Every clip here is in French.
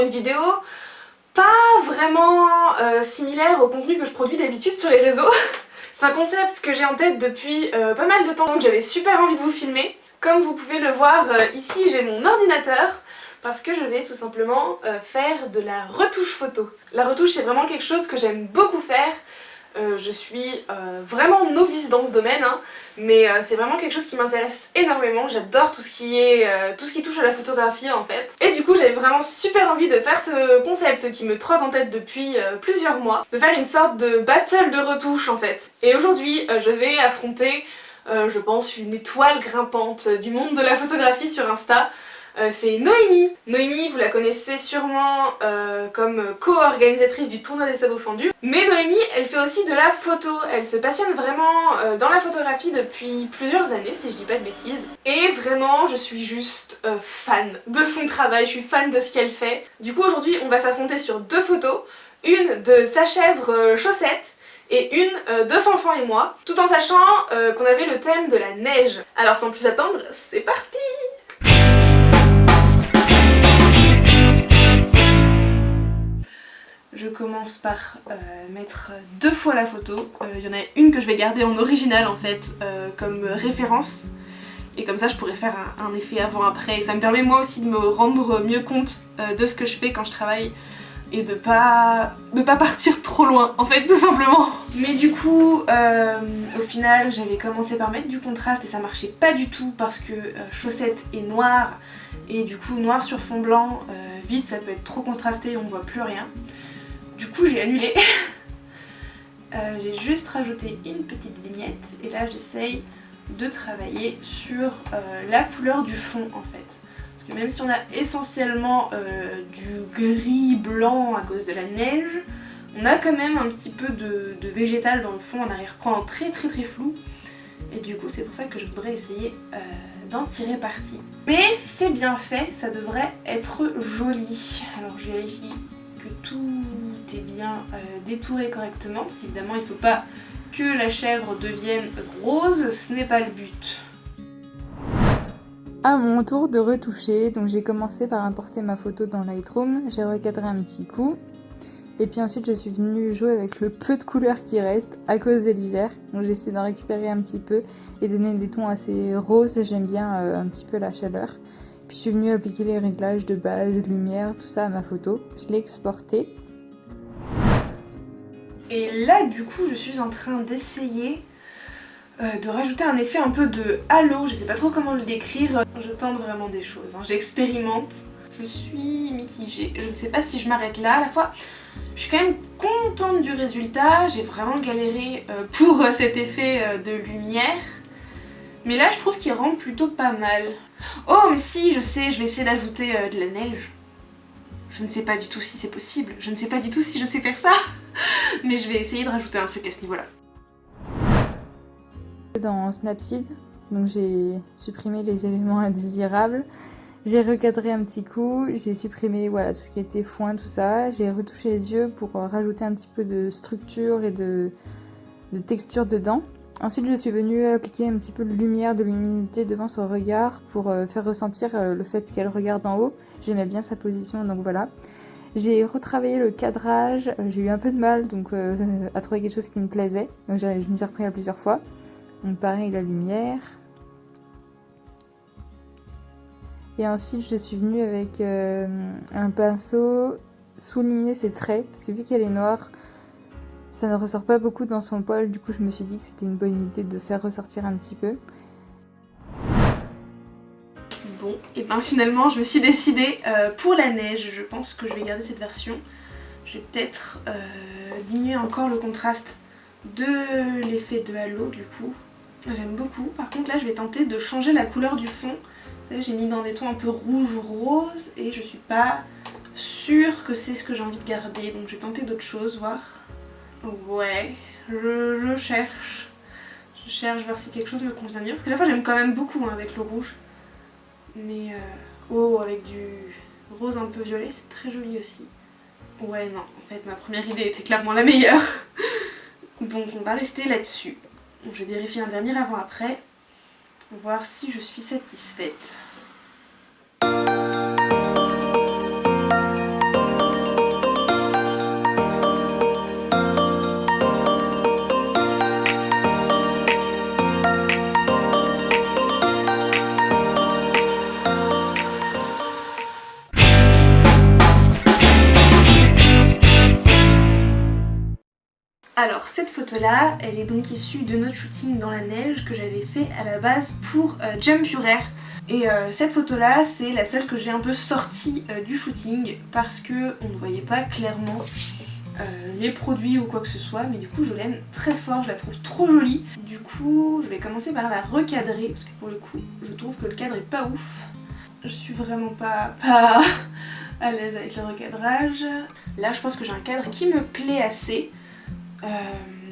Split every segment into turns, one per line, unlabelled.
une vidéo pas vraiment euh, similaire au contenu que je produis d'habitude sur les réseaux. C'est un concept que j'ai en tête depuis euh, pas mal de temps, donc j'avais super envie de vous filmer. Comme vous pouvez le voir euh, ici, j'ai mon ordinateur parce que je vais tout simplement faire de la retouche photo. La retouche c'est vraiment quelque chose que j'aime beaucoup faire, euh, je suis euh, vraiment novice dans ce domaine, hein, mais euh, c'est vraiment quelque chose qui m'intéresse énormément. J'adore tout, ce qui est, tout ce qui touche à la photographie en fait. Et du coup j'avais vraiment super envie de faire ce concept qui me trotte en tête depuis plusieurs mois, de faire une sorte de battle de retouche en fait. Et aujourd'hui je vais affronter, je pense, une étoile grimpante du monde de la photographie sur Insta. Euh, c'est Noémie. Noémie, vous la connaissez sûrement euh, comme co-organisatrice du tournoi des sabots fendus. Mais Noémie, elle fait aussi de la photo. Elle se passionne vraiment euh, dans la photographie depuis plusieurs années, si je dis pas de bêtises. Et vraiment, je suis juste fan de son travail, je suis fan de ce qu'elle fait. Du coup, aujourd'hui, on va s'affronter sur deux photos. Une de sa chèvre chaussette et une de Fanfan et moi, tout en sachant qu'on avait le thème de la neige. Alors sans plus attendre, c'est parti commence par euh, mettre deux fois la photo. Euh, il y en a une que je vais garder en original en fait euh, comme référence. Et comme ça je pourrais faire un, effet avant-après. Et ça me permet moi aussi de me rendre mieux compte de ce que je fais quand je travaille. Et de pas, de pas partir trop loin en fait tout simplement. Mais du coup au final j'avais commencé par mettre du contraste et ça marchait pas du tout parce que chaussette est noire. Et du coup noir sur fond blanc, vite ça peut être trop contrasté, on voit plus rien. Du coup j'ai annulé. Euh, j'ai juste rajouté une petite vignette et là j'essaye de travailler sur euh, la couleur du fond en fait. Parce que même si on a essentiellement euh, du gris blanc à cause de la neige, on a quand même un petit peu de, végétal dans le fond en arrière-plan très très très flou. Et du coup c'est pour ça que je voudrais essayer d'en tirer parti. Mais si c'est bien fait, ça devrait être joli. Alors je vérifie que tout est bien euh, détouré correctement, parce qu'évidemment il ne faut pas que la chèvre devienne rose, ce n'est pas le but.
À mon tour de retoucher, donc j'ai commencé par importer ma photo dans Lightroom, j'ai recadré un petit coup, et puis ensuite je suis venue jouer avec le peu de couleurs qui reste à cause de l'hiver, donc j'ai essayé d'en récupérer un petit peu et donner des tons assez roses, j'aime bien euh, un petit peu la chaleur. Puis je suis venue appliquer les réglages de base, lumière, tout ça à ma photo. Je l'ai exporté.
Et là du coup je suis en train d'essayer euh, de rajouter un effet un peu de halo, je sais pas trop comment le décrire. Je tente vraiment des choses, hein. j'expérimente. Je suis mitigée, je ne sais pas si je m'arrête là. À la fois, je suis quand même contente du résultat, j'ai vraiment galéré euh, pour euh, cet effet de lumière. Mais là je trouve qu'il rend plutôt pas mal. Oh mais si, je sais, je vais essayer d'ajouter euh, de la neige. Je ne sais pas du tout si c'est possible, je ne sais pas du tout si je sais faire ça. mais je vais essayer de rajouter un truc à ce niveau-là.
Dans Snapseed, donc j'ai supprimé les éléments indésirables. J'ai recadré un petit coup, j'ai supprimé voilà, tout ce qui était foin, tout ça. J'ai retouché les yeux pour rajouter un petit peu de structure et de, de texture dedans. Ensuite, je suis venue appliquer un petit peu de lumière, de luminosité devant son regard pour euh, faire ressentir euh, le fait qu'elle regarde en haut. J'aimais bien sa position, donc voilà. J'ai retravaillé le cadrage, euh, j'ai eu un peu de mal donc à trouver quelque chose qui me plaisait. Donc je m'y suis repris à plusieurs fois. Donc pareil, la lumière. Et ensuite, je suis venue avec un pinceau souligner ses traits, parce que vu qu'elle est noire, ça ne ressort pas beaucoup dans son poil, du coup je me suis dit que c'était une bonne idée de faire ressortir un petit peu.
Bon, et ben finalement je me suis décidée euh, pour la neige, je pense que je vais garder cette version. Je vais peut-être euh, diminuer encore le contraste de l'effet de halo du coup. J'aime beaucoup. Par contre là je vais tenter de changer la couleur du fond. J'ai mis dans des tons un peu rouge-rose et je suis pas sûre que c'est ce que j'ai envie de garder. Donc je vais tenter d'autres choses, voir. Ouais, je, cherche. Je cherche voir si quelque chose me convient mieux. Parce que la fois j'aime quand même beaucoup hein, avec le rouge. Mais euh, oh, avec du rose un peu violet, c'est très joli aussi. Ouais, non, en fait ma première idée était clairement la meilleure. Donc on va rester là-dessus. Je vais vérifier un dernier avant-après. Voir si je suis satisfaite. Cette photo là, elle est donc issue de notre shooting dans la neige que j'avais fait à la base pour euh, Jump. Et euh, cette photo là, c'est la seule que j'ai un peu sortie euh, du shooting parce que on ne voyait pas clairement les produits ou quoi que ce soit mais du coup je l'aime très fort, je la trouve trop jolie. Du coup je vais commencer par la recadrer parce que pour le coup je trouve que le cadre est pas ouf. Je suis vraiment pas, pas à l'aise avec le recadrage. Là je pense que j'ai un cadre qui me plaît assez. Euh,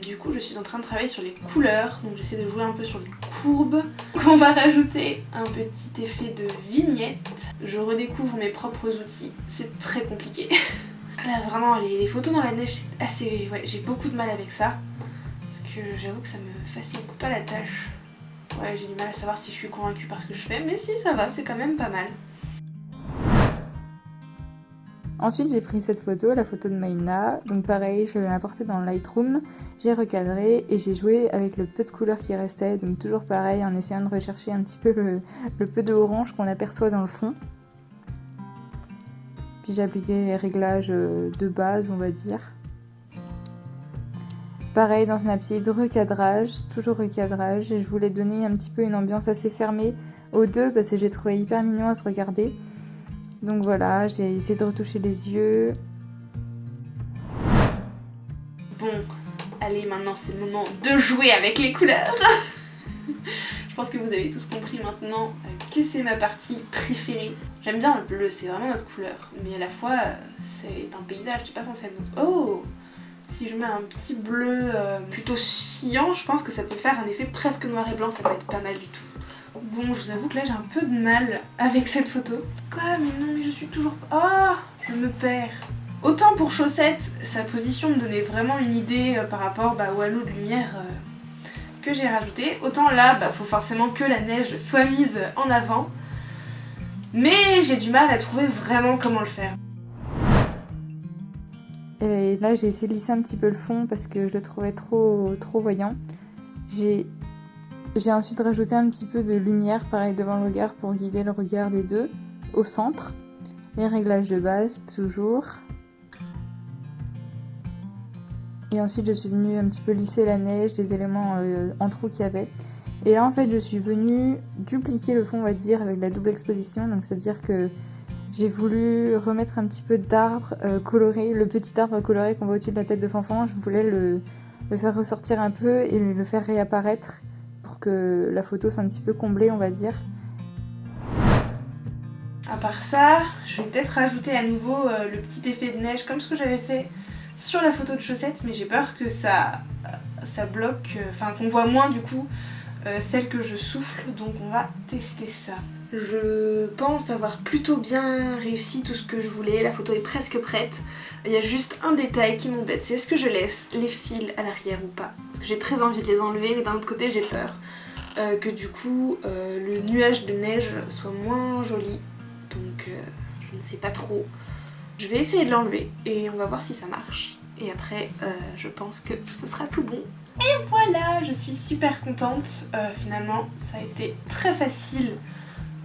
du coup je suis en train de travailler sur les couleurs, donc j'essaie de jouer un peu sur les courbes. Donc on va rajouter un petit effet de vignette. Je redécouvre mes propres outils, c'est très compliqué. Là vraiment les, photos dans la neige c'est assez... Ouais j'ai beaucoup de mal avec ça. Parce que j'avoue que ça me facilite pas la tâche. Ouais j'ai du mal à savoir si je suis convaincue par ce que je fais, mais si ça va, c'est quand même pas mal.
Ensuite, j'ai pris cette photo, la photo de Maïna. Donc pareil, je l'ai apportée dans Lightroom, j'ai recadré et j'ai joué avec le peu de couleur qui restait. Donc toujours pareil, en essayant de rechercher un petit peu le, peu de orange qu'on aperçoit dans le fond. Puis j'ai appliqué les réglages euh, de base, on va dire. Pareil dans Snapseed, recadrage, toujours recadrage. Et je voulais donner un petit peu une ambiance assez fermée aux deux parce que j'ai trouvé hyper mignon à se regarder. Donc voilà, j'ai essayé de retoucher les yeux.
Bon, allez maintenant c'est le moment de jouer avec les couleurs Je pense que vous avez tous compris maintenant euh, que c'est ma partie préférée. J'aime bien le bleu, c'est vraiment notre couleur. Mais à la fois, euh, c'est un paysage, c'est pas censé être... Oh Si je mets un petit bleu euh, plutôt cyan, je pense que ça peut faire un effet presque noir et blanc, ça peut être pas mal du tout. Bon, je vous avoue que là j'ai un peu de mal avec cette photo. Quoi Mais non, mais je suis toujours... Ah Je me perds. Autant pour Chaussette, sa position me donnait vraiment une idée euh, par rapport bah, au halo de lumière euh, que j'ai rajouté. Autant là, bah, faut forcément que la neige soit mise en avant. Mais j'ai du mal à trouver vraiment comment le faire.
Et là j'ai essayé de lisser un petit peu le fond parce que je le trouvais trop, trop voyant. J'ai j'ai ensuite rajouté un petit peu de lumière, pareil devant le regard pour guider le regard des deux, au centre. Les réglages de base, toujours. Et ensuite je suis venue un petit peu lisser la neige, les éléments euh, en trou qu'il y avait. Et là en fait je suis venue dupliquer le fond on va dire avec la double exposition, donc c'est à dire que j'ai voulu remettre un petit peu d'arbre euh, coloré, le petit arbre coloré qu'on voit au-dessus de la tête de Fanfan, je voulais le faire ressortir un peu et le faire réapparaître que la photo soit un petit peu comblée, on va dire.
À part ça, je vais peut-être rajouter à nouveau euh, le petit effet de neige comme ce que j'avais fait sur la photo de chaussettes, mais j'ai peur que ça, ça bloque, euh, enfin qu'on voit moins du coup euh, celle que je souffle, donc on va tester ça. Je pense avoir plutôt bien réussi tout ce que je voulais, la photo est presque prête. Il y a juste un détail qui m'embête, c'est est-ce que je laisse les fils à l'arrière ou pas? Parce que j'ai très envie de les enlever, mais d'un autre côté j'ai peur euh, que du coup euh, le nuage de neige soit moins joli. Donc euh, je ne sais pas trop. Je vais essayer de l'enlever et on va voir si ça marche. Et après je pense que ce sera tout bon. Et voilà, je suis super contente. finalement ça a été très facile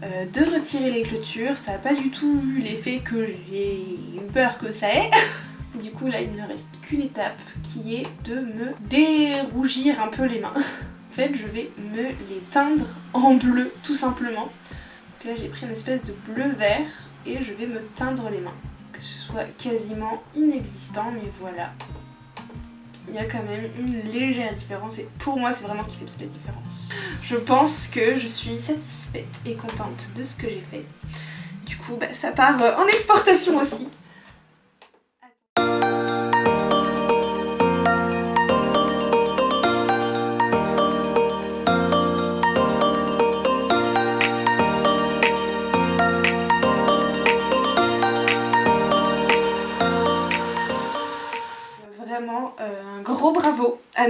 euh, de retirer les clôtures. Ça n'a pas du tout eu l'effet que j'ai eu peur que ça ait. du coup là il ne reste qu'une étape qui est de me dérougir un peu les mains. en fait je vais me les teindre en bleu tout simplement. Donc là j'ai pris une espèce de bleu vert et je vais me teindre les mains. Que ce soit quasiment inexistant mais voilà il y a quand même une légère différence et pour moi c'est vraiment ce qui fait toute la différence. Je pense que je suis satisfaite et contente de ce que j'ai fait. Du coup bah, ça part euh, en exportation aussi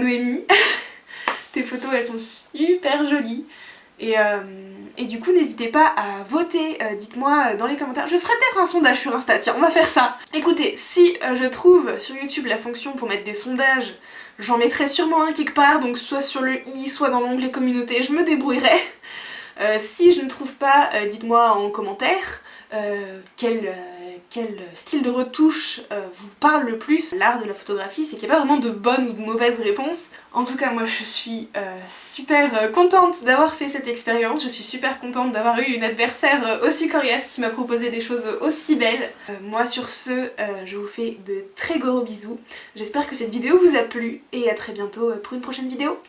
Noémie. Tes photos elles sont super jolies. Et, euh, du coup n'hésitez pas à voter, euh, dites-moi euh, dans les commentaires. Je ferai peut-être un sondage sur Insta, tiens on va faire ça. Écoutez, si je trouve sur YouTube la fonction pour mettre des sondages, j'en mettrai sûrement un quelque part, donc soit sur le i, soit dans l'onglet communauté, je me débrouillerai. si je ne trouve pas, dites-moi en commentaire quel quel style de retouche euh, vous parle le plus. L'art de la photographie, c'est qu'il n'y a pas vraiment de bonne ou de mauvaise réponse. En tout cas, moi je suis euh, super contente d'avoir fait cette expérience, je suis super contente d'avoir eu une adversaire aussi coriace qui m'a proposé des choses aussi belles. moi sur ce, je vous fais de très gros bisous. J'espère que cette vidéo vous a plu et à très bientôt pour une prochaine vidéo.